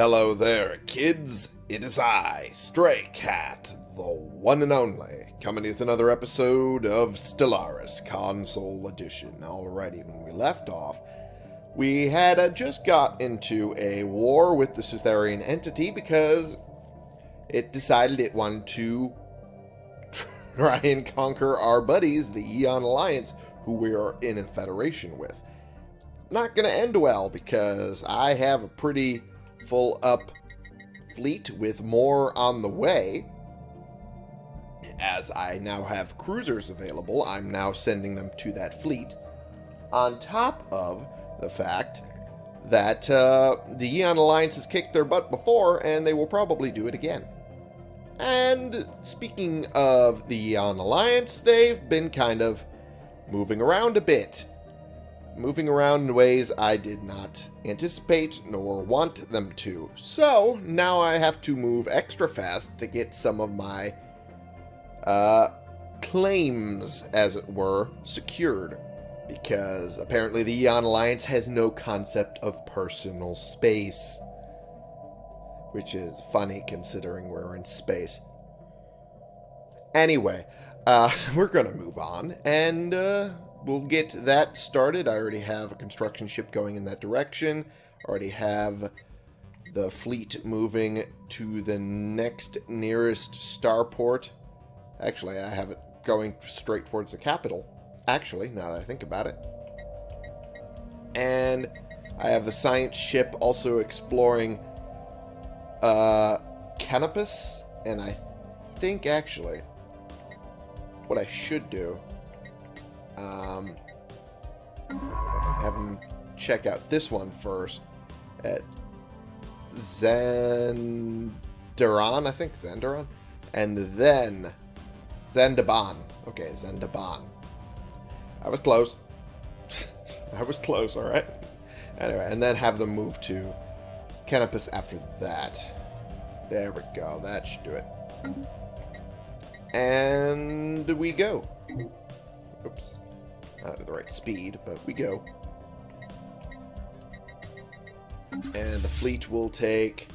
Hello there, kids. It is I, Stray Cat, the one and only, coming with another episode of Stellaris Console Edition. Alrighty, when we left off, we had uh, just got into a war with the Sutherian entity because it decided it wanted to try and conquer our buddies, the Eon Alliance, who we are in a federation with. Not going to end well because I have a pretty full up fleet with more on the way. As I now have cruisers available, I'm now sending them to that fleet. On top of the fact that uh, the Eon Alliance has kicked their butt before, and they will probably do it again. And speaking of the Eon Alliance, they've been kind of moving around a bit moving around in ways I did not anticipate nor want them to. So, now I have to move extra fast to get some of my uh, claims, as it were, secured. Because apparently the Eon Alliance has no concept of personal space. Which is funny considering we're in space. Anyway, uh, we're going to move on and uh, we'll get that started. I already have a construction ship going in that direction. I already have the fleet moving to the next nearest starport. Actually, I have it going straight towards the capital. Actually, now that I think about it. And I have the science ship also exploring uh, Canopus. And I think, actually, what I should do um, have them check out this one first at Zenderon, I think, Zenderon, and then Zendaban. Okay, Zendaban. I was close. I was close, alright? Anyway, and then have them move to Canopus after that. There we go. That should do it. And we go. Oops. Not at the right speed, but we go. And the fleet will take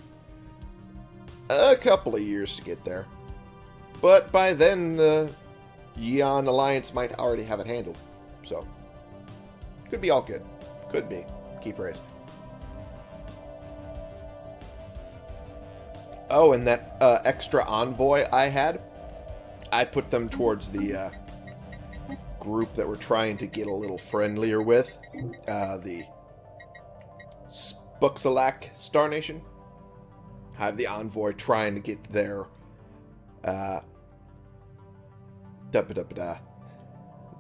a couple of years to get there. But by then, the Eon Alliance might already have it handled. So, could be all good. Could be. Key phrase. Oh, and that uh, extra envoy I had, I put them towards the uh, group that we're trying to get a little friendlier with. Uh, the Spuxalak Star Nation. I have the envoy trying to get their uh, da -da -da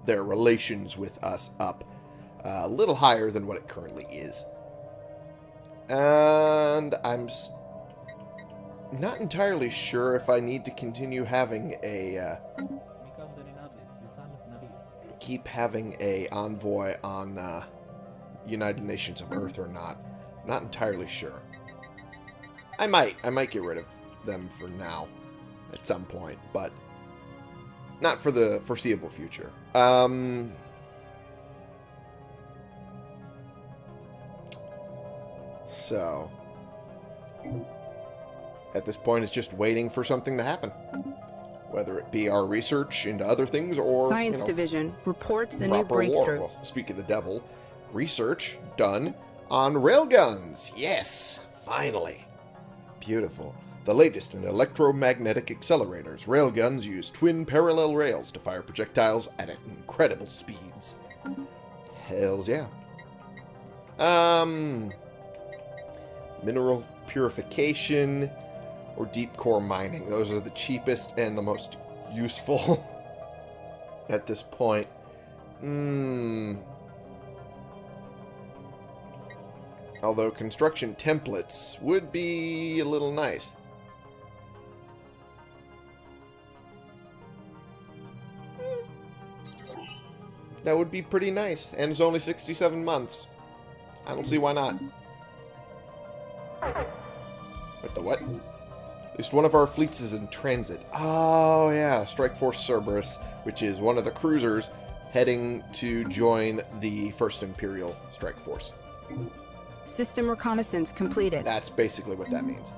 their relations with us up uh, a little higher than what it currently is. And I'm not entirely sure if I need to continue having a uh, keep having a envoy on uh, United Nations of Earth or not. Not entirely sure. I might. I might get rid of them for now at some point, but not for the foreseeable future. Um, so, at this point, it's just waiting for something to happen whether it be our research into other things or Science you know, Division reports a new breakthrough. Well, speak of the devil, research done on railguns. Yes, finally. Beautiful. The latest in electromagnetic accelerators, railguns use twin parallel rails to fire projectiles at incredible speeds. Hells yeah. Um, mineral purification, or deep core mining. Those are the cheapest and the most useful at this point. Hmm. Although construction templates would be a little nice. That would be pretty nice. And it's only 67 months. I don't see why not. What the what? At least one of our fleets is in transit. Oh, yeah. Strike Force Cerberus, which is one of the cruisers heading to join the 1st Imperial Strike Force. System reconnaissance completed. That's basically what that means.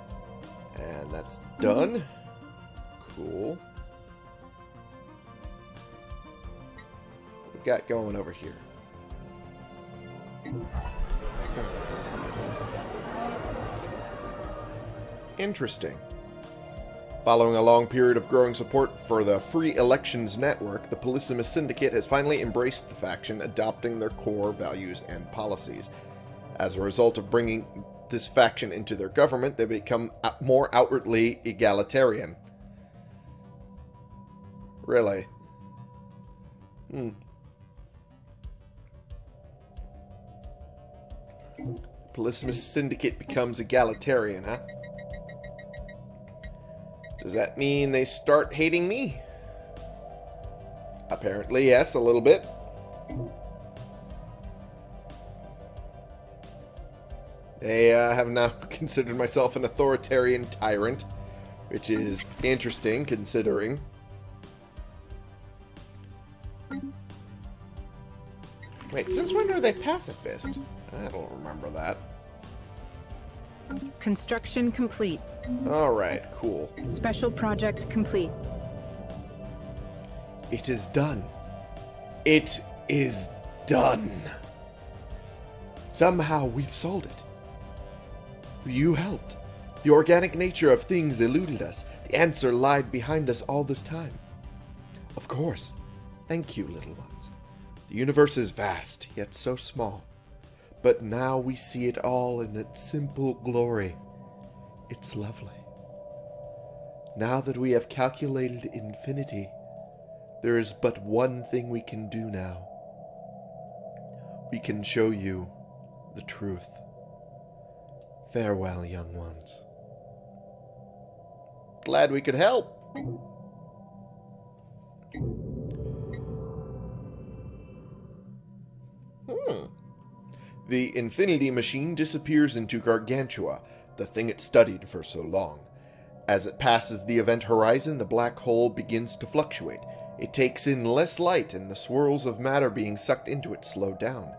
And that's done. Cool. What we got going over here? Hmm. Interesting. Following a long period of growing support for the Free Elections Network, the Polysimus Syndicate has finally embraced the faction, adopting their core values and policies. As a result of bringing this faction into their government, they become more outwardly egalitarian. Really? Hmm. Polysimus Syndicate becomes egalitarian, huh? Does that mean they start hating me? Apparently, yes, a little bit. They uh, have now considered myself an authoritarian tyrant, which is interesting considering. Wait, since when are they pacifist? I don't remember that. Construction complete. Alright, cool. Special project complete. It is done. It is done. Somehow we've solved it. You helped. The organic nature of things eluded us. The answer lied behind us all this time. Of course. Thank you, little ones. The universe is vast, yet so small. But now we see it all in its simple glory. It's lovely. Now that we have calculated infinity, there is but one thing we can do now. We can show you the truth. Farewell, young ones. Glad we could help. Hmm. The Infinity Machine disappears into Gargantua, the thing it studied for so long. As it passes the event horizon, the black hole begins to fluctuate. It takes in less light, and the swirls of matter being sucked into it slow down.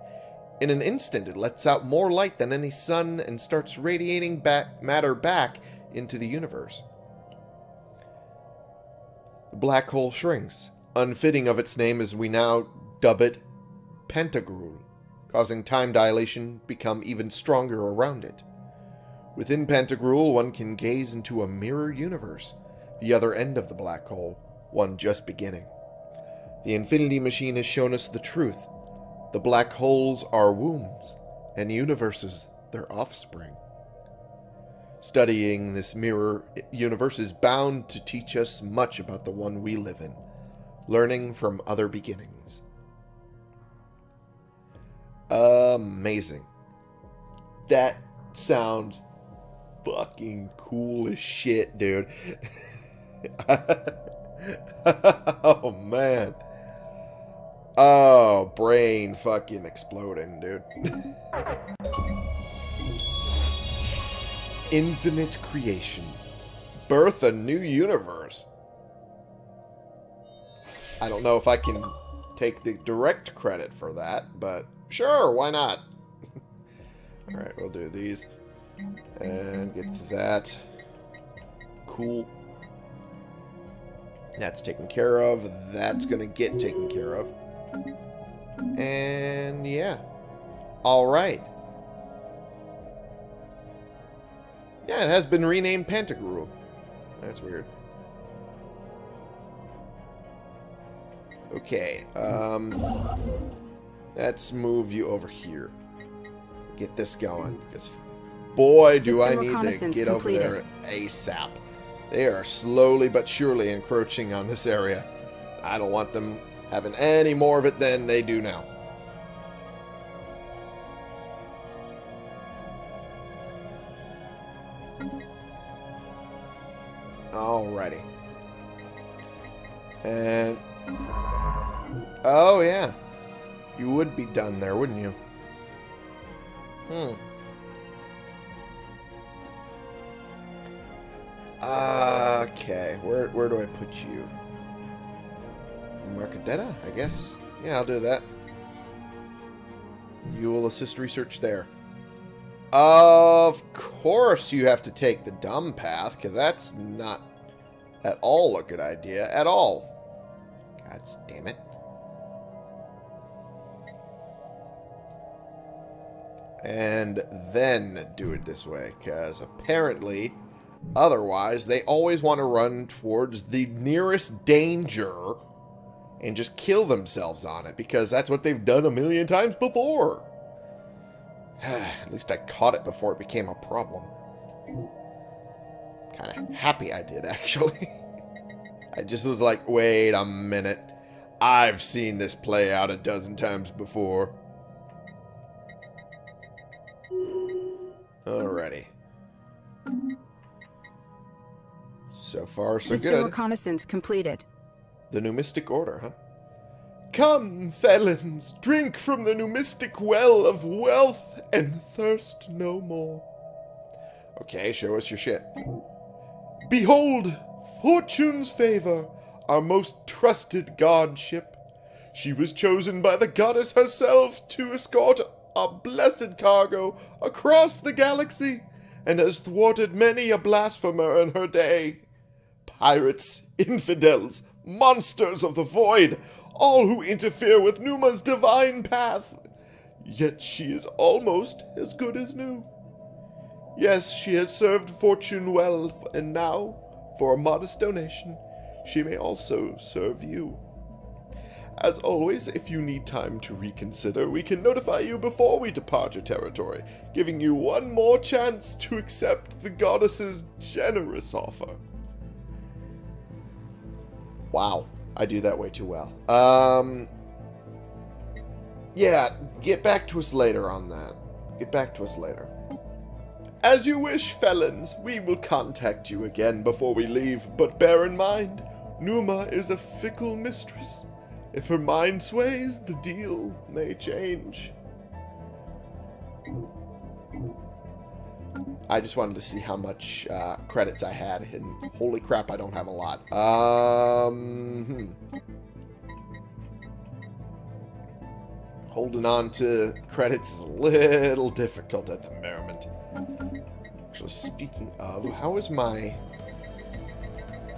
In an instant, it lets out more light than any sun and starts radiating back matter back into the universe. The black hole shrinks, unfitting of its name as we now dub it Pantagruel, causing time dilation become even stronger around it. Within Pantagruel, one can gaze into a mirror universe, the other end of the black hole, one just beginning. The Infinity Machine has shown us the truth, the black holes are wombs, and universes their offspring. Studying this mirror universe is bound to teach us much about the one we live in, learning from other beginnings. Amazing. That sounds fucking cool as shit, dude. oh, man. Oh, brain fucking exploding, dude. Infinite creation. Birth a new universe. I don't know if I can take the direct credit for that, but sure, why not? Alright, we'll do these. And get that. Cool. That's taken care of. That's going to get taken care of. And yeah. Alright. Yeah, it has been renamed Pantagruel. That's weird. Okay, um... Let's move you over here. Get this going, because boy, do I need to get over there ASAP. They are slowly but surely encroaching on this area. I don't want them having any more of it than they do now. Alrighty. And... Oh, yeah. You would be done there, wouldn't you? Hmm. Okay, where, where do I put you? Marcadetta, I guess. Yeah, I'll do that. You will assist research there. Of course you have to take the dumb path, because that's not at all a good idea. At all. God damn it. And then do it this way, because apparently, otherwise, they always want to run towards the nearest danger and just kill themselves on it, because that's what they've done a million times before. At least I caught it before it became a problem. Kind of happy I did, actually. I just was like, wait a minute. I've seen this play out a dozen times before. Alrighty. So far, so System good. reconnaissance completed. The Numistic Order, huh? Come, felons, drink from the Numistic well of wealth and thirst no more. Okay, show us your shit. Behold, Fortune's favor, our most trusted godship. She was chosen by the goddess herself to escort our blessed cargo across the galaxy, and has thwarted many a blasphemer in her day. Pirates, infidels, monsters of the void, all who interfere with Numa's divine path. Yet she is almost as good as new. Yes, she has served Fortune well, and now, for a modest donation, she may also serve you. As always, if you need time to reconsider, we can notify you before we depart your territory, giving you one more chance to accept the goddess's generous offer. Wow, I do that way too well. Um, yeah, get back to us later on that. Get back to us later. As you wish, felons. We will contact you again before we leave, but bear in mind, Numa is a fickle mistress. If her mind sways, the deal may change. I just wanted to see how much uh, credits I had, and holy crap, I don't have a lot. Um, hmm. Holding on to credits is a little difficult at the moment. Actually, speaking of, how is my...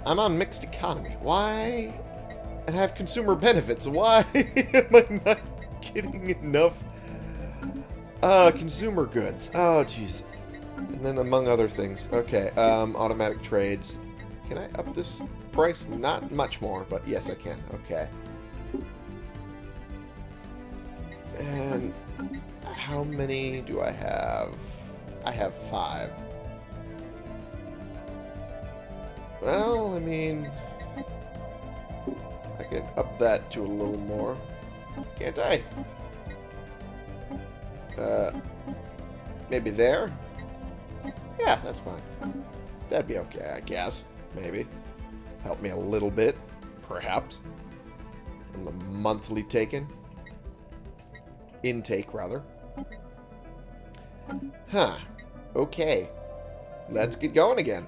I'm on mixed economy. Why? And have consumer benefits. Why am I not getting enough uh, consumer goods? Oh, jeez. And then among other things. Okay, um, automatic trades. Can I up this price? Not much more, but yes, I can. Okay. And how many do I have? I have five. Well, I mean, I can up that to a little more. Can't I? Uh, maybe there? Yeah, that's fine. That'd be okay, I guess. Maybe. Help me a little bit, perhaps. On the monthly taken. Intake, rather. Huh. Okay. Let's get going again.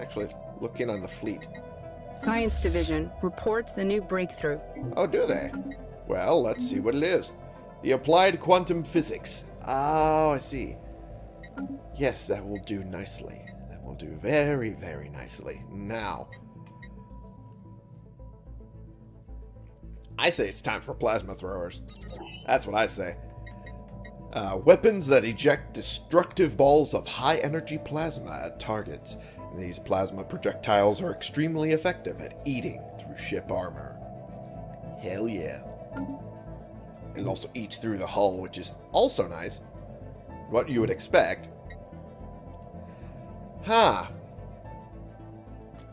Actually, look in on the fleet. Science Division reports a new breakthrough. Oh, do they? Well, let's see what it is. The Applied Quantum Physics. Oh, I see. Yes, that will do nicely. That will do very, very nicely. Now, I say it's time for plasma throwers. That's what I say. Uh, weapons that eject destructive balls of high-energy plasma at targets. These plasma projectiles are extremely effective at eating through ship armor. Hell yeah. It also eats through the hull, which is also nice. What you would expect. Ha!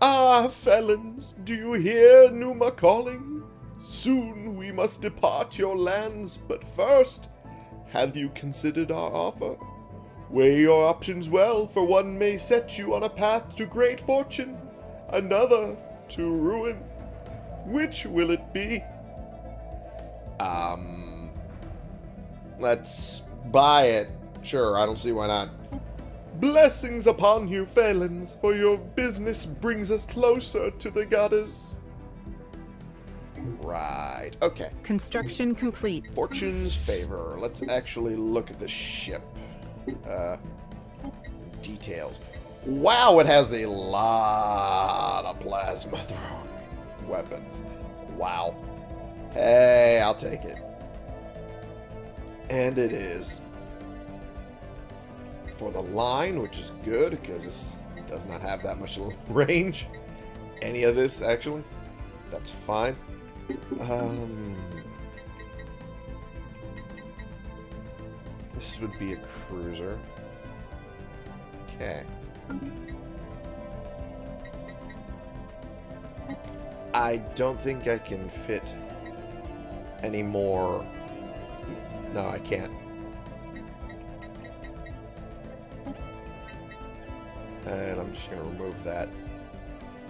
Ah, felons, do you hear Numa calling? Soon we must depart your lands, but first, have you considered our offer? Weigh your options well, for one may set you on a path to great fortune, another to ruin. Which will it be? Um, let's buy it. Sure, I don't see why not. Blessings upon you, Phalans, for your business brings us closer to the goddess. Right, okay. Construction complete. Fortune's favor. Let's actually look at the ship. Uh, details. Wow, it has a lot of plasma thrown weapons. Wow. Hey, I'll take it. And it is for the line, which is good because this does not have that much range. Any of this, actually. That's fine. Um, this would be a cruiser. Okay. I don't think I can fit any more. No, I can't. And I'm just going to remove that.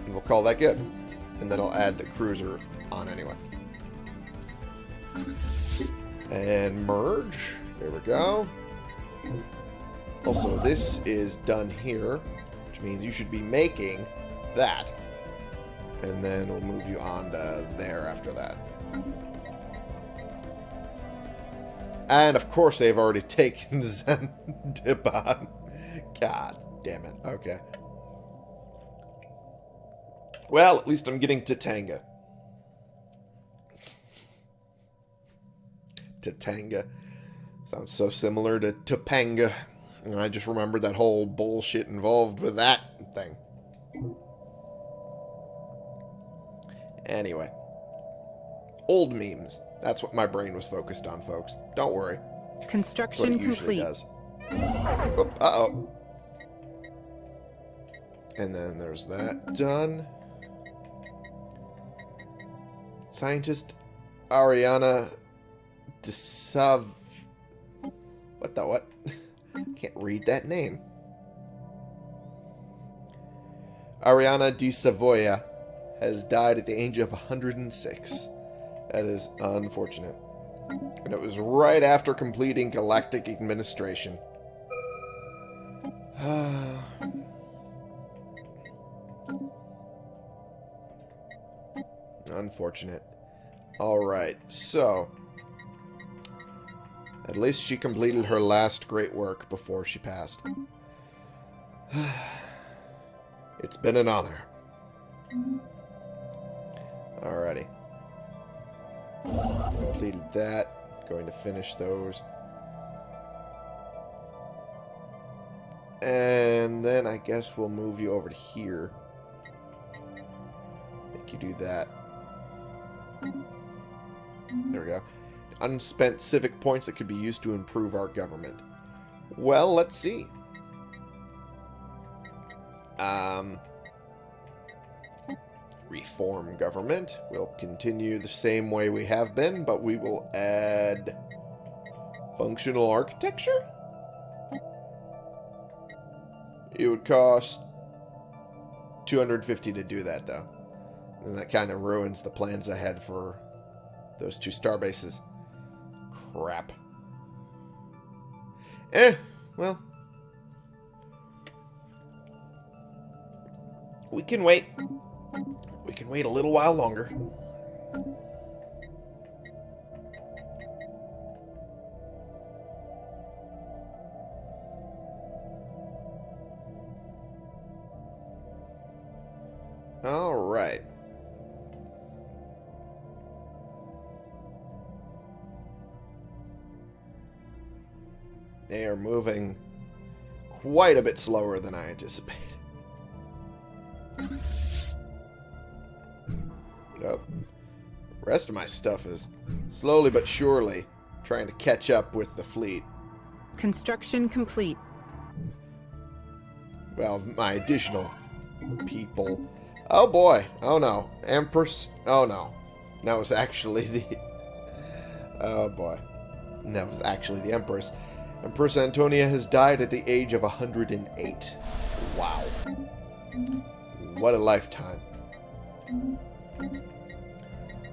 And we'll call that good. And then I'll add the cruiser on anyway. And merge. Go. Also, this is done here, which means you should be making that. And then we'll move you on to there after that. And of course they've already taken Zandiban. God damn it. Okay. Well, at least I'm getting Tatanga. Tatanga. Sounds so similar to Topanga. And I just remembered that whole bullshit involved with that thing. Anyway. Old memes. That's what my brain was focused on, folks. Don't worry. Construction complete. Does. Oh, uh-oh. And then there's that done. Scientist Ariana Desav... What the what? Can't read that name. Ariana de Savoya has died at the age of 106. That is unfortunate. And it was right after completing galactic administration. Unfortunate. Alright, so... At least she completed her last great work before she passed. it's been an honor. Alrighty. Completed that. Going to finish those. And then I guess we'll move you over to here. Make you do that. There we go. Unspent civic points that could be used to improve our government. Well, let's see. Um, reform government. We'll continue the same way we have been, but we will add functional architecture? It would cost 250 to do that, though. And that kind of ruins the plans I had for those two star bases. Crap. Eh, well. We can wait. We can wait a little while longer. Quite a bit slower than I anticipated. Oh. rest of my stuff is slowly but surely trying to catch up with the fleet. Construction complete. Well, my additional people. Oh boy. Oh no. Empress. Oh no. That was actually the... Oh boy. That was actually the Empress. Empress Antonia has died at the age of 108. Wow. What a lifetime.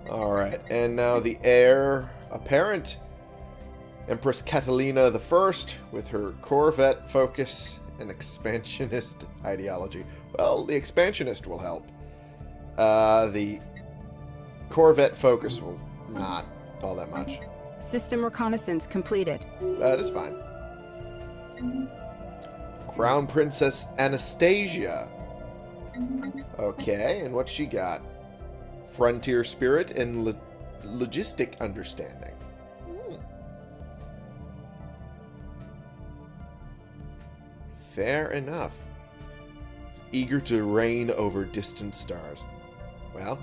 Alright, and now the heir apparent. Empress Catalina I, with her Corvette focus and expansionist ideology. Well, the expansionist will help. Uh, the Corvette focus will not all that much. System reconnaissance completed. That is fine. Crown Princess Anastasia. Okay, and what she got? Frontier spirit and lo logistic understanding. Hmm. Fair enough. Eager to reign over distant stars. Well,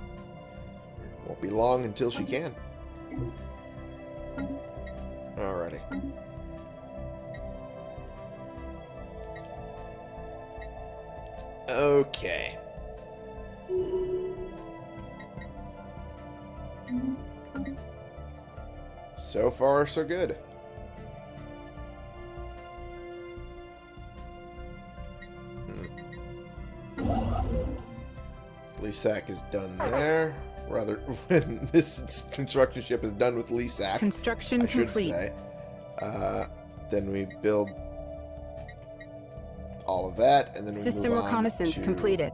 won't be long until she can. Alrighty. Okay. So far, so good. Hmm. Lisak is done there. Rather, when this construction ship is done with Lisak, Construction I should complete. say, uh, then we build all of that, and then we System reconnaissance completed.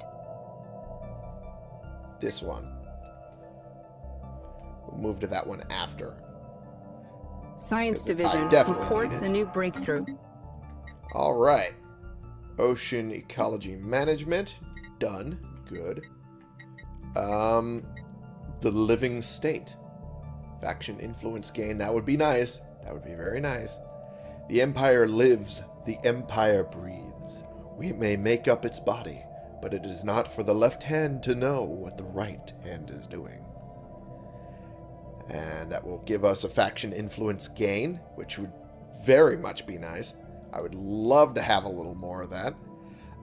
This one. We'll move to that one after. Science Division reports a new breakthrough. All right. Ocean ecology management done. Good. Um, the living state. Faction influence gain. That would be nice. That would be very nice. The empire lives. The empire breathes. We may make up its body, but it is not for the left hand to know what the right hand is doing. And that will give us a faction influence gain, which would very much be nice. I would love to have a little more of that.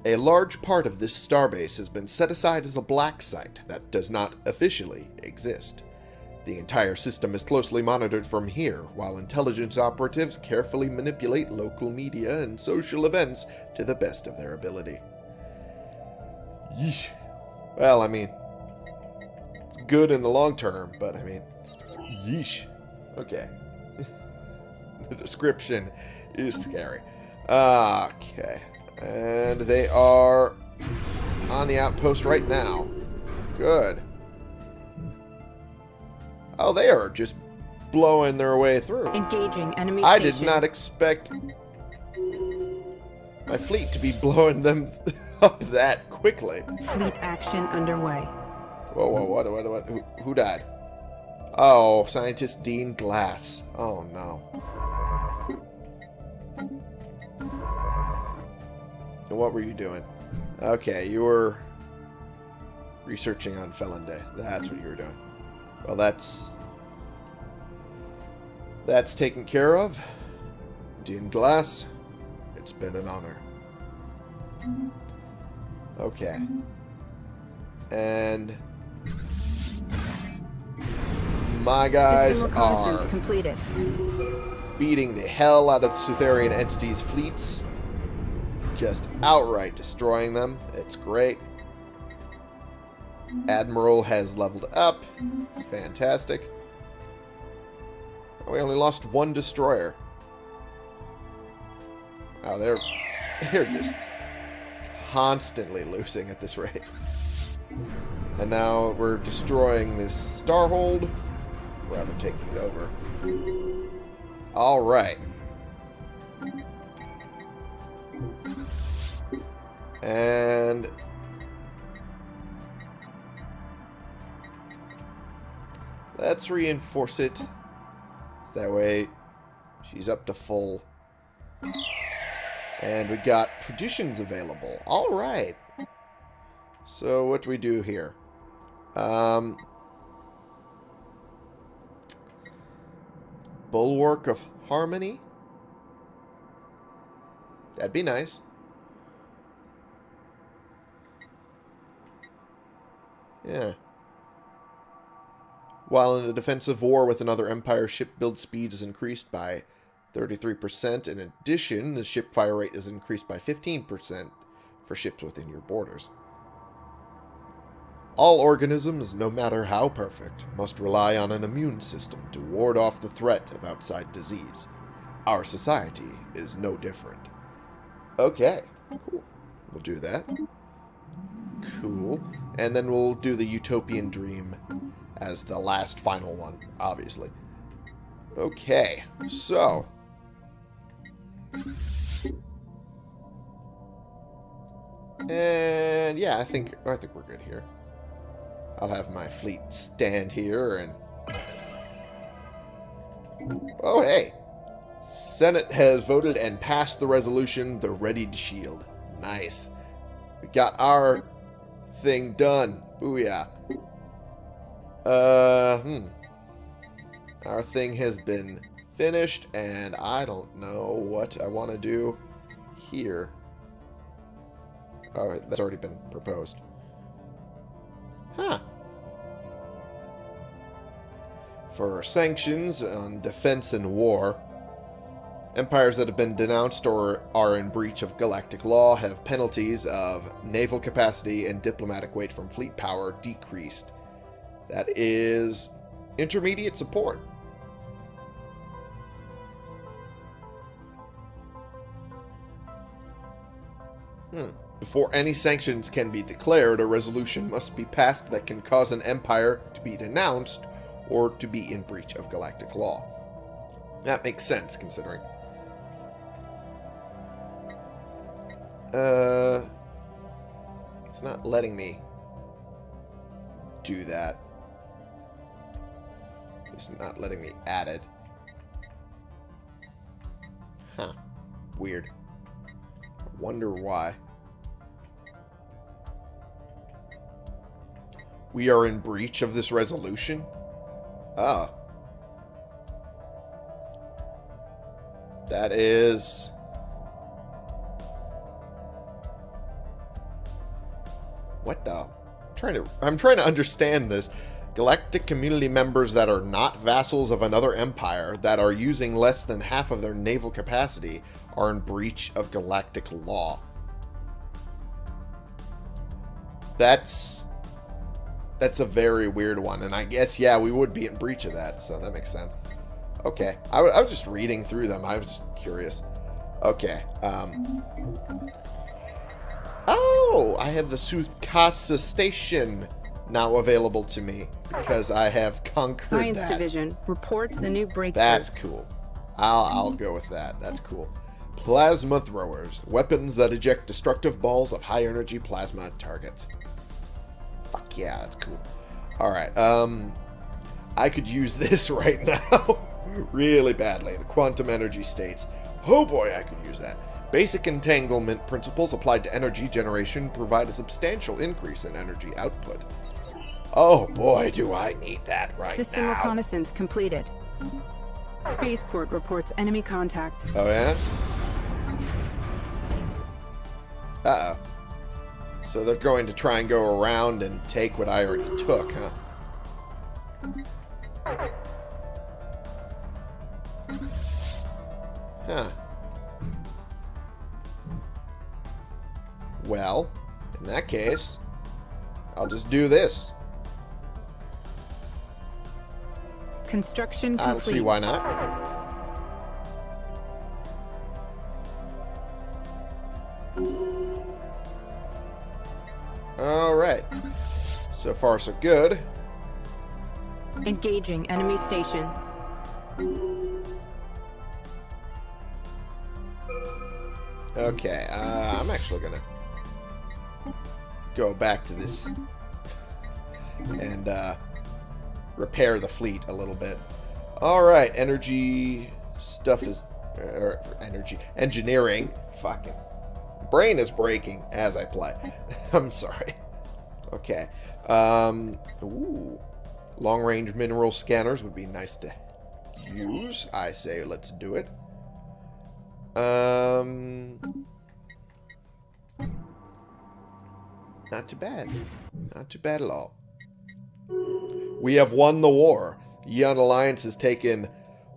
A large part of this starbase has been set aside as a black site that does not officially exist. The entire system is closely monitored from here, while intelligence operatives carefully manipulate local media and social events to the best of their ability. Yeesh. Well, I mean, it's good in the long term, but I mean, yeesh. Okay. the description is scary. Okay. And they are on the outpost right now. Good. Oh, they are just blowing their way through. Engaging enemy I station. did not expect my fleet to be blowing them up that quickly. Fleet action underway. Whoa, whoa, what, what, what, who, who died? Oh, scientist Dean Glass. Oh, no. And what were you doing? Okay, you were researching on Felon Day. That's what you were doing. Well, that's... That's taken care of. Dean Glass, it's been an honor. Okay. And... My guys are completed. beating the hell out of the Sutherian entities' fleets. Just outright destroying them. It's great. Admiral has leveled up. Fantastic. We only lost one destroyer. Oh, they're they're just constantly losing at this rate. And now we're destroying this Starhold. Rather taking it over. Alright. And... Let's reinforce it. So that way she's up to full. And we got traditions available. Alright. So what do we do here? Um... Bulwark of Harmony? That'd be nice. Yeah. While in a defensive war with another Empire, ship build speed is increased by 33%. In addition, the ship fire rate is increased by 15% for ships within your borders. All organisms, no matter how perfect, must rely on an immune system to ward off the threat of outside disease. Our society is no different. Okay, cool. We'll do that. Cool. And then we'll do the Utopian Dream as the last final one, obviously. Okay, so... And yeah, I think I think we're good here. I'll have my fleet stand here and Oh hey. Senate has voted and passed the resolution, the readied shield. Nice. We got our thing done. Booyah. Uh, hmm. Our thing has been finished, and I don't know what I want to do here. Oh, that's already been proposed. Huh. For sanctions on defense and war, empires that have been denounced or are in breach of galactic law have penalties of naval capacity and diplomatic weight from fleet power decreased. That is intermediate support. Hmm. Before any sanctions can be declared, a resolution must be passed that can cause an empire to be denounced or to be in breach of galactic law. That makes sense, considering. Uh, it's not letting me do that. It's not letting me add it. Huh. Weird. I wonder why. We are in breach of this resolution? Ah. That is... What the? I'm trying to I'm trying to understand this. Galactic community members that are not vassals of another empire that are using less than half of their naval capacity are in breach of galactic law. That's that's a very weird one, and I guess yeah, we would be in breach of that, so that makes sense. Okay, I, I was just reading through them. I was just curious. Okay. Um, Oh, I have the Sukasa station now available to me because I have conquered Science that. Division reports a new breakthrough. That's cool. I'll, I'll go with that. That's cool. Plasma throwers. Weapons that eject destructive balls of high energy plasma at targets. Fuck yeah, that's cool. Alright, um... I could use this right now. really badly. The quantum energy states. Oh boy, I could use that. Basic entanglement principles applied to energy generation provide a substantial increase in energy output. Oh boy, do I need that right System now. reconnaissance completed. Spaceport reports enemy contact. Oh yeah? Uh-oh. So they're going to try and go around and take what I already took, huh? Huh. Well, in that case, I'll just do this. Construction complete. I don't see why not. Alright. So far, so good. Engaging enemy station. Okay, uh, I'm actually gonna go back to this and uh, repair the fleet a little bit. Alright, energy stuff is... Er, energy. Engineering. Fucking... Brain is breaking as I play. I'm sorry. Okay. Um, ooh. Long-range mineral scanners would be nice to use. I say let's do it. Um... Not too bad. Not too bad at all. We have won the war. The Eon Alliance has taken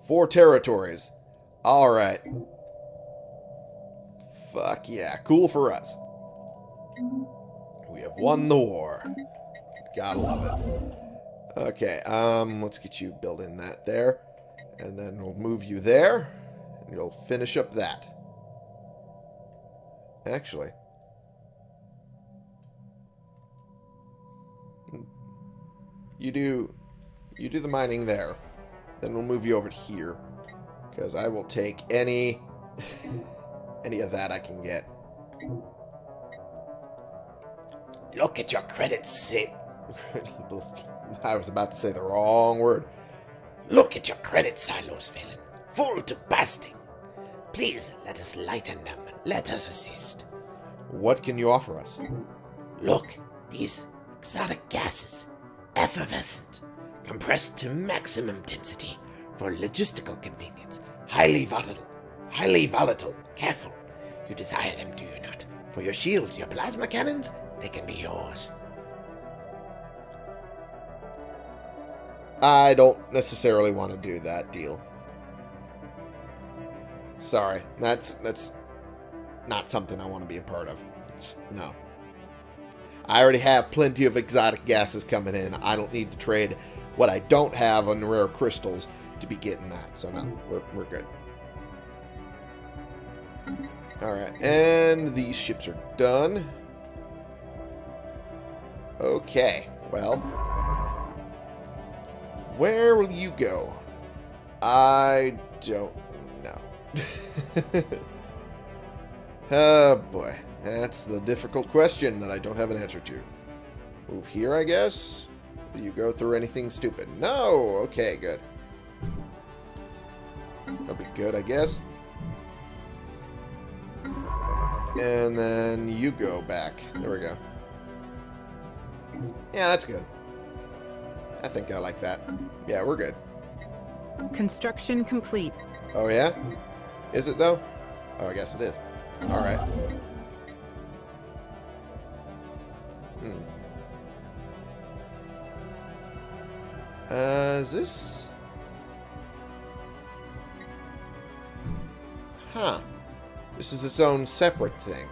four territories. Alright. Fuck yeah. Cool for us. We have won the war. Gotta love it. Okay, um, let's get you building that there. And then we'll move you there. And you'll finish up that. Actually. You do you do the mining there. Then we'll move you over to here. Because I will take any any of that I can get. Look at your credits, Sid. I was about to say the wrong word. Look at your credit silos, Phelan. Full to bursting. Please let us lighten them. Let us assist. What can you offer us? Look, these exotic gases. Effervescent. Compressed to maximum density for logistical convenience. Highly volatile. Highly volatile. Careful. You desire them, do you not? For your shields, your plasma cannons, they can be yours. I don't necessarily want to do that deal. Sorry, that's that's not something I want to be a part of. It's, no. I already have plenty of exotic gases coming in. I don't need to trade what I don't have on rare crystals to be getting that. So no, we're, we're good. Alright, and these ships are done. Okay, well, where will you go? I don't know. oh boy, that's the difficult question that I don't have an answer to. Move here, I guess? Will you go through anything stupid? No! Okay, good. That'll be good, I guess. And then you go back. There we go. Yeah, that's good. I think I like that. Yeah, we're good. Construction complete. Oh, yeah? Is it, though? Oh, I guess it is. Alright. Hmm. Uh, is this... Huh. This is its own separate thing.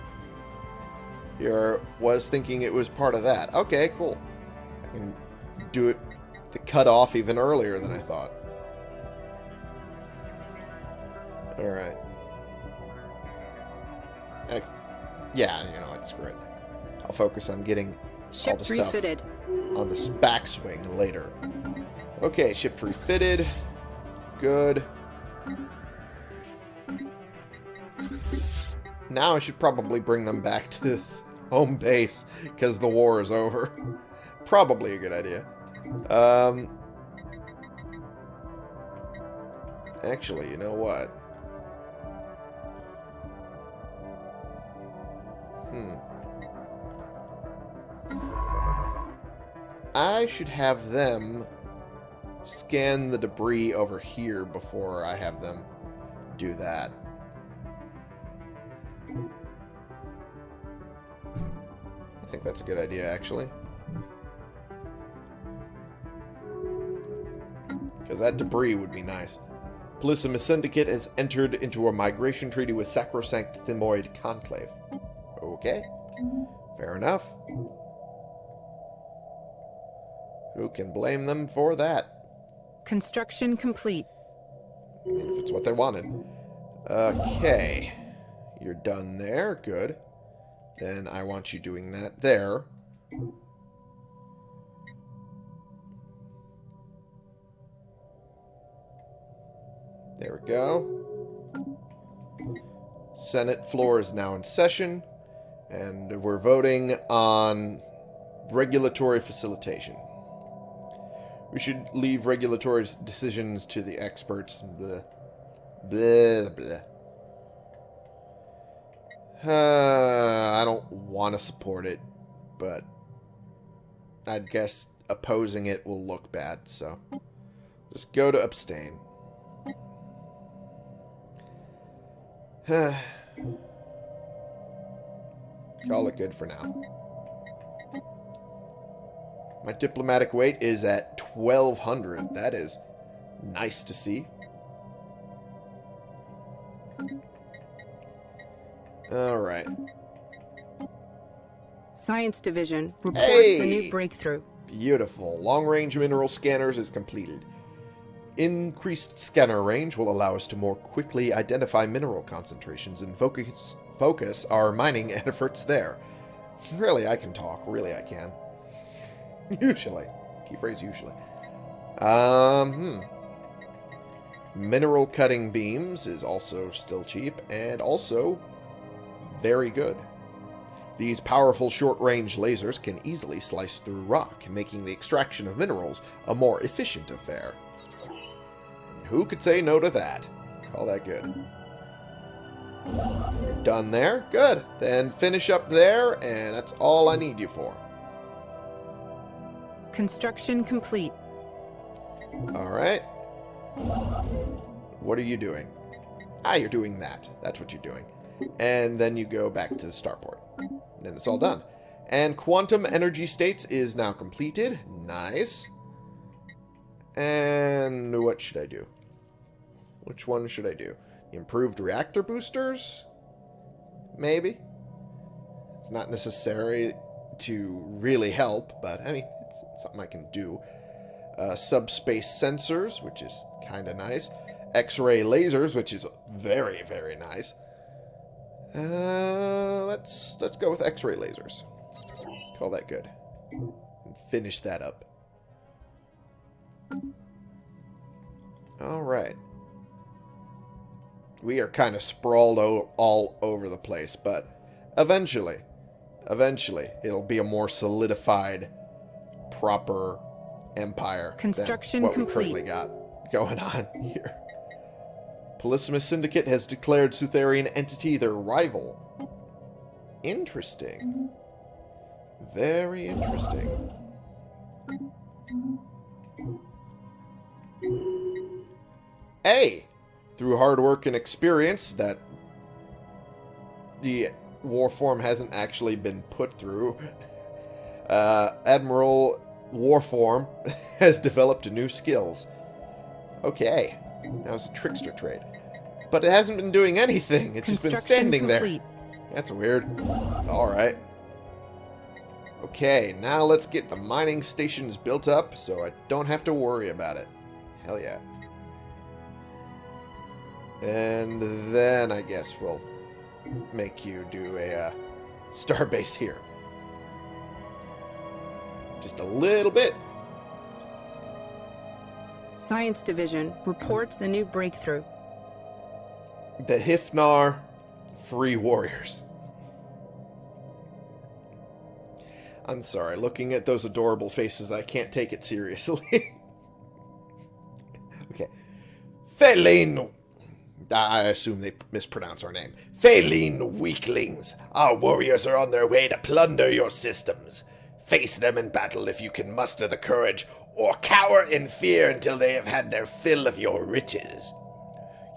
Here was thinking it was part of that. Okay, cool. I can do it the cut off even earlier than I thought. Alright. Yeah, you know what, screw it. I'll focus on getting all the stuff refitted. on this backswing later. Okay, ship refitted. Good. Now I should probably bring them back to home base because the war is over. Probably a good idea. Um, actually, you know what? I should have them scan the debris over here before I have them do that. I think that's a good idea, actually. Because that debris would be nice. Polysimus Syndicate has entered into a migration treaty with Sacrosanct Thymoid Conclave. Okay. Fair enough. Who can blame them for that? Construction complete. I mean, if it's what they wanted. Okay. You're done there. Good. Then I want you doing that there. There we go. Senate floor is now in session, and we're voting on regulatory facilitation. We should leave regulatory decisions to the experts. Blah. Blah, blah. Uh, I don't want to support it, but I guess opposing it will look bad, so just go to abstain. Call it good for now. My diplomatic weight is at 1200. That is nice to see. Alright. Science Division reports a new breakthrough. Beautiful. Long-range mineral scanners is completed. Increased scanner range will allow us to more quickly identify mineral concentrations and focus, focus our mining efforts there. Really, I can talk. Really, I can. Usually. Key phrase usually. Um, hmm. Mineral cutting beams is also still cheap and also very good. These powerful short-range lasers can easily slice through rock, making the extraction of minerals a more efficient affair. And who could say no to that? Call that good. Done there? Good. Then finish up there, and that's all I need you for. Construction complete. Alright. What are you doing? Ah, you're doing that. That's what you're doing. And then you go back to the starport. And then it's all done. And quantum energy states is now completed. Nice. And what should I do? Which one should I do? Improved reactor boosters? Maybe. It's not necessary to really help, but I mean, it's something I can do. Uh, subspace sensors, which is kind of nice. X-ray lasers, which is very, very nice. Uh, let's let's go with X-ray lasers. Call that good. And finish that up. All right. We are kind of sprawled all over the place, but eventually, eventually, it'll be a more solidified, proper empire. Construction what complete. we currently got going on here. Polysimus Syndicate has declared Sutherian entity their rival. Interesting. Very interesting. A. Through hard work and experience that the war form hasn't actually been put through, uh, Admiral Warform has developed new skills. Okay. Now it's a trickster trade. But it hasn't been doing anything. It's just been standing there. That's weird. Alright. Okay, now let's get the mining stations built up so I don't have to worry about it. Hell yeah. And then I guess we'll make you do a uh, starbase here. Just a little bit. Science Division reports a new breakthrough. The Hifnar Free Warriors. I'm sorry, looking at those adorable faces, I can't take it seriously. okay. Feline. I assume they mispronounce our name. Feline weaklings. Our warriors are on their way to plunder your systems. Face them in battle if you can muster the courage, or cower in fear until they have had their fill of your riches.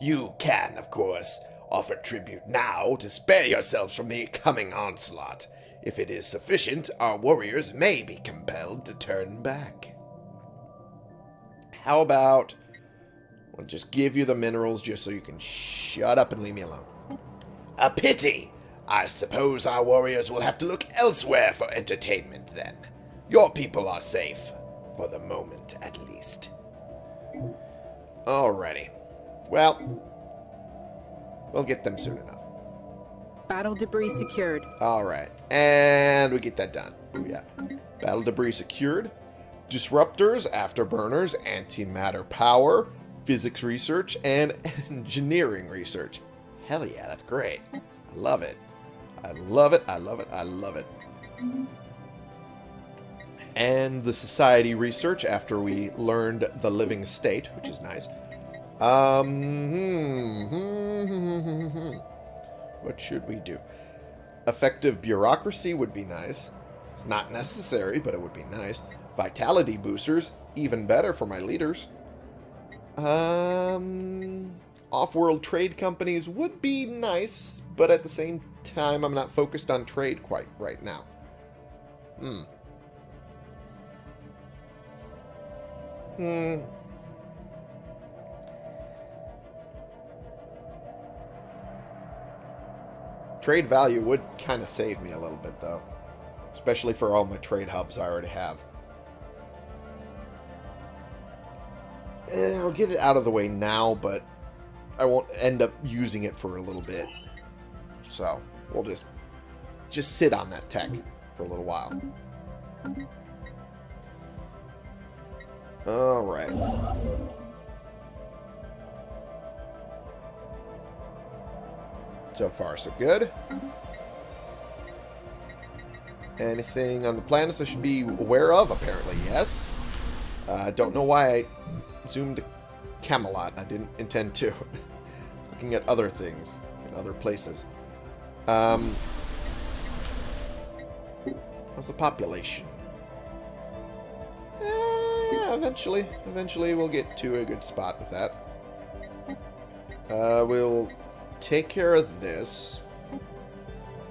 You can, of course, offer tribute now to spare yourselves from the coming onslaught. If it is sufficient, our warriors may be compelled to turn back. How about we'll just give you the minerals just so you can shut up and leave me alone? A pity! I suppose our warriors will have to look elsewhere for entertainment then. Your people are safe, for the moment at least. Alrighty. Well, we'll get them soon enough. Battle debris secured. Alright, and we get that done. Yeah. Battle debris secured. Disruptors, afterburners, antimatter power, physics research, and engineering research. Hell yeah, that's great. I love it. I love it, I love it, I love it. And the society research after we learned the living state, which is nice. Um, hmm, what should we do? Effective bureaucracy would be nice. It's not necessary, but it would be nice. Vitality boosters, even better for my leaders. Um, off-world trade companies would be nice, but at the same time, I'm not focused on trade quite right now. Hmm. Hmm. Trade value would kind of save me a little bit, though. Especially for all my trade hubs I already have. Eh, I'll get it out of the way now, but I won't end up using it for a little bit. So, we'll just just sit on that tech for a little while. Alright. So far, so good. Anything on the planets I should be aware of? Apparently, yes. Uh, don't know why I zoomed Camelot. I didn't intend to. looking at other things in other places. Um, how's the population? Yeah, eventually. Eventually we'll get to a good spot with that. Uh, we'll take care of this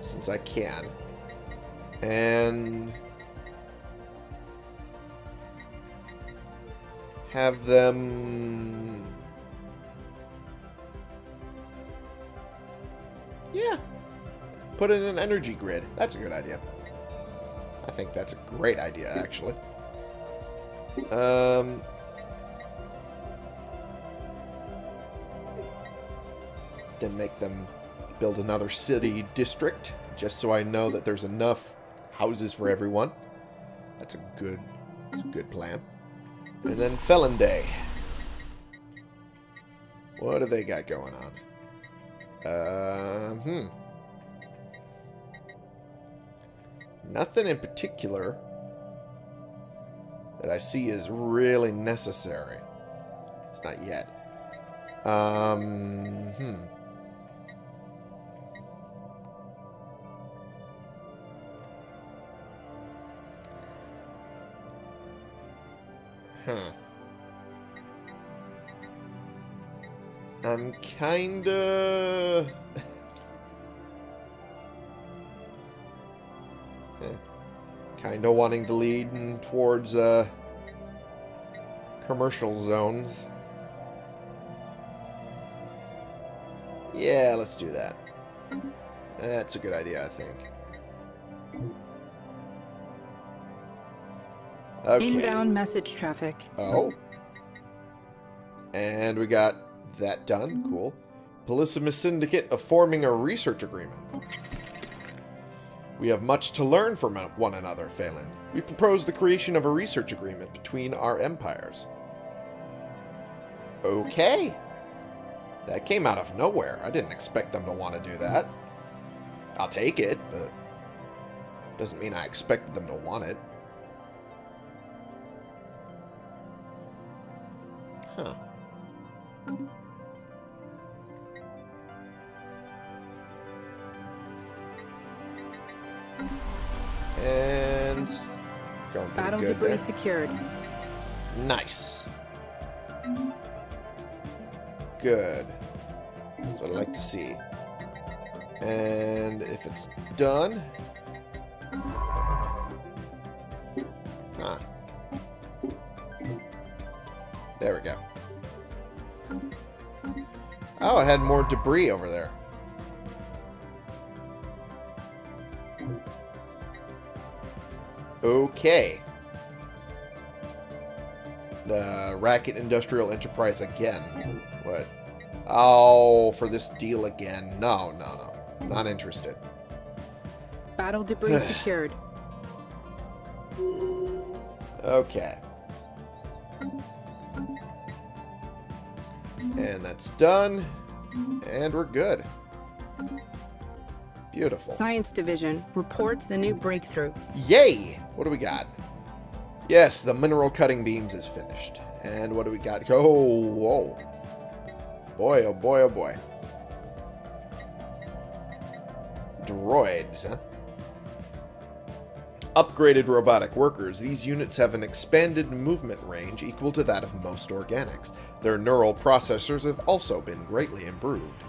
since I can. And have them... Yeah. Put in an energy grid. That's a good idea. I think that's a great idea, actually. Um... Then make them build another city district, just so I know that there's enough houses for everyone. That's a good, that's a good plan. And then Felon Day. What do they got going on? Uh, hmm. Nothing in particular that I see is really necessary. It's not yet. Um, hmm. Huh. I'm kinda... kinda wanting to lead towards, uh, commercial zones. Yeah, let's do that. That's a good idea, I think. Okay. Inbound message traffic. Oh. And we got that done. Cool. Polysimus Syndicate of forming a research agreement. We have much to learn from one another, Phelan. We propose the creation of a research agreement between our empires. Okay. That came out of nowhere. I didn't expect them to want to do that. I'll take it, but doesn't mean I expected them to want it. Pretty Battle good debris there. secured. Nice. Good. That's what I like to see. And if it's done... Huh. There we go. Oh, it had more debris over there. Okay. The Racket Industrial Enterprise again. What? Oh, for this deal again. No, no, no. Not interested. Battle debris secured. Okay. And that's done. And we're good. Beautiful. Science Division reports a new breakthrough. Yay! What do we got? Yes, the mineral cutting beams is finished. And what do we got? Oh, whoa. Boy, oh boy, oh boy. Droids, huh? Upgraded robotic workers, these units have an expanded movement range equal to that of most organics. Their neural processors have also been greatly improved.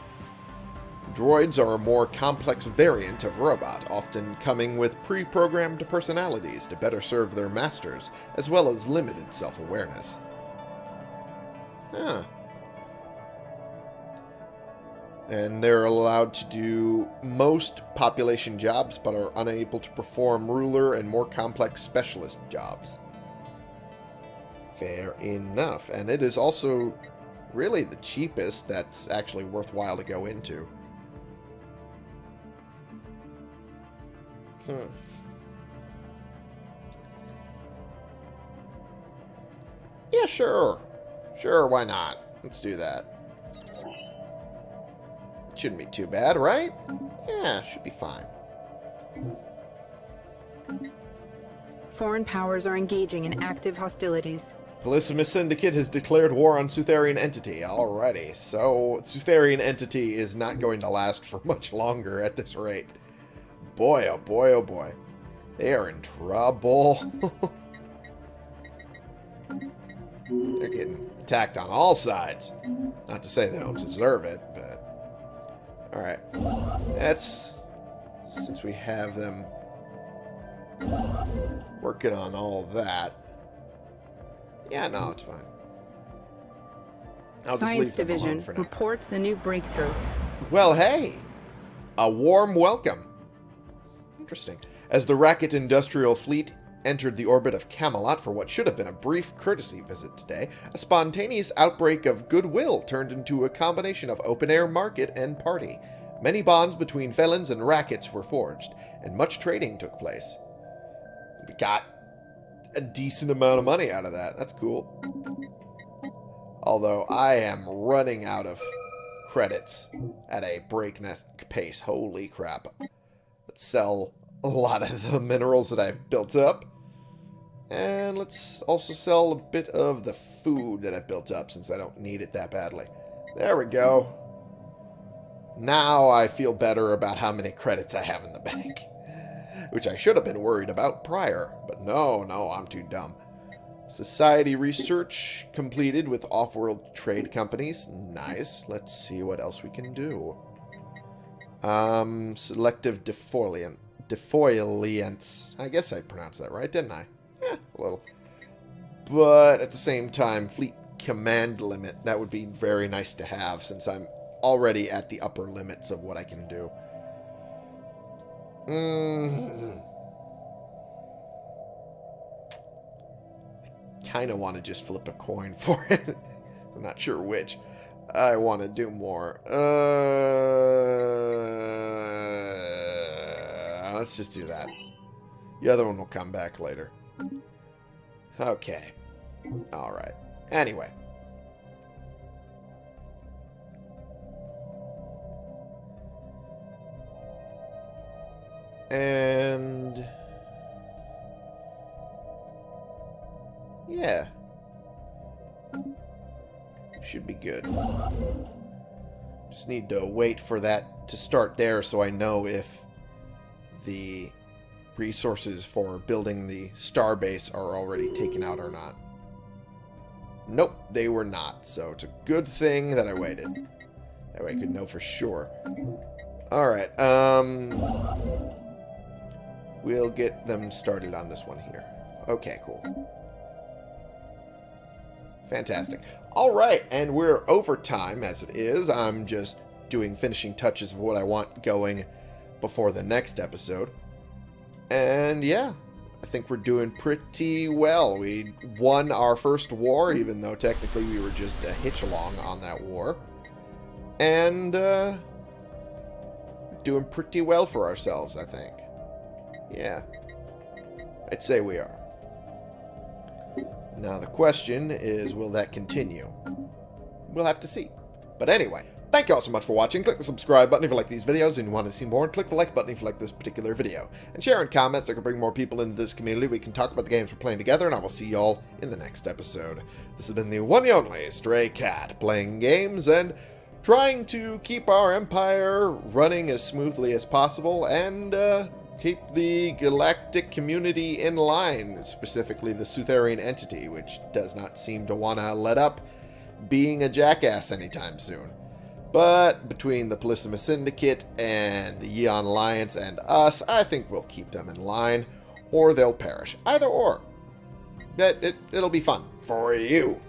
Droids are a more complex variant of robot, often coming with pre-programmed personalities to better serve their masters, as well as limited self-awareness. Huh. And they're allowed to do most population jobs, but are unable to perform ruler and more complex specialist jobs. Fair enough. And it is also really the cheapest that's actually worthwhile to go into. Hmm. Yeah, sure. Sure, why not? Let's do that. Shouldn't be too bad, right? Yeah, should be fine. Foreign powers are engaging in active hostilities. Polysimus Syndicate has declared war on Sutherian Entity. Alrighty, so Sutherian Entity is not going to last for much longer at this rate. Boy, oh boy, oh boy. They are in trouble. They're getting attacked on all sides. Not to say they don't deserve it, but... Alright. That's... Since we have them working on all that. Yeah, no, it's fine. I'll Science Division reports a new breakthrough. Well, hey! A warm welcome. Interesting. As the Racket Industrial Fleet entered the orbit of Camelot for what should have been a brief courtesy visit today, a spontaneous outbreak of goodwill turned into a combination of open-air market and party. Many bonds between felons and rackets were forged, and much trading took place. We got a decent amount of money out of that. That's cool. Although I am running out of credits at a breakneck pace. Holy crap. Sell a lot of the minerals that I've built up. And let's also sell a bit of the food that I've built up since I don't need it that badly. There we go. Now I feel better about how many credits I have in the bank. Which I should have been worried about prior. But no, no, I'm too dumb. Society research completed with off-world trade companies. Nice. Let's see what else we can do. Um, selective defoliant, defoliants. I guess I pronounced that right, didn't I? Yeah, a little. But at the same time, fleet command limit. That would be very nice to have since I'm already at the upper limits of what I can do. Mm. i kind of want to just flip a coin for it. I'm not sure which. I want to do more. Uh, let's just do that. The other one will come back later. Okay. Alright. Anyway. And... Yeah. Should be good. Just need to wait for that to start there so I know if the resources for building the star base are already taken out or not. Nope, they were not. So it's a good thing that I waited. That way I could know for sure. Alright, um... We'll get them started on this one here. Okay, cool. Fantastic. All right, and we're over time as it is. I'm just doing finishing touches of what I want going before the next episode. And yeah, I think we're doing pretty well. We won our first war, even though technically we were just a hitch along on that war. And uh, doing pretty well for ourselves, I think. Yeah, I'd say we are. Now the question is, will that continue? We'll have to see. But anyway, thank you all so much for watching. Click the subscribe button if you like these videos and you want to see more. And click the like button if you like this particular video. And share in comments. I can bring more people into this community. We can talk about the games we're playing together. And I will see you all in the next episode. This has been the one and only Stray Cat. Playing games and trying to keep our empire running as smoothly as possible. And, uh, keep the galactic community in line, specifically the Sutherian entity, which does not seem to want to let up being a jackass anytime soon. But between the Polysimus Syndicate and the Yeon Alliance and us, I think we'll keep them in line, or they'll perish. Either or. It, it, it'll be fun. For you.